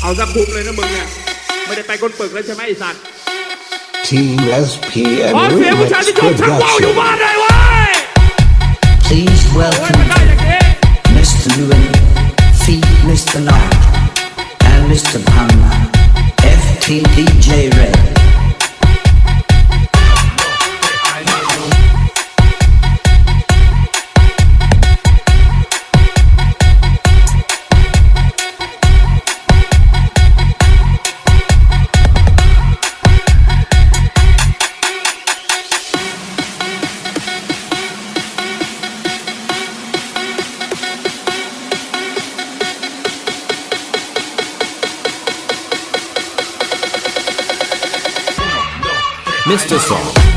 เอาสักคุ้มเลยนะมึงเนี่ย ไม่ได้ไปก้นปึกแล้วใช่ไหมไอสัตว์ Team SP ขอ and เสียงผู้ชาย Remix ที่ชมชักว่าวอยู่ Production. บ้านได้เว้ย Please โอ้ย welcome มันได้อย่างนี้ Mr. Lewin, Feet Mr. Knock, and Mr. Palmer, FTDJ Mr. Song.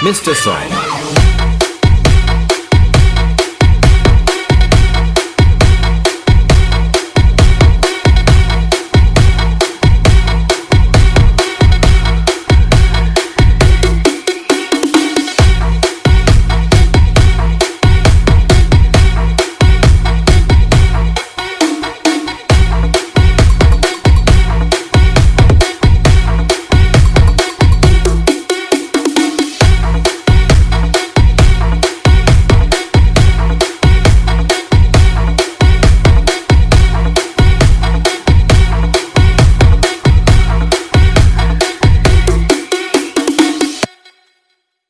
Mr. Song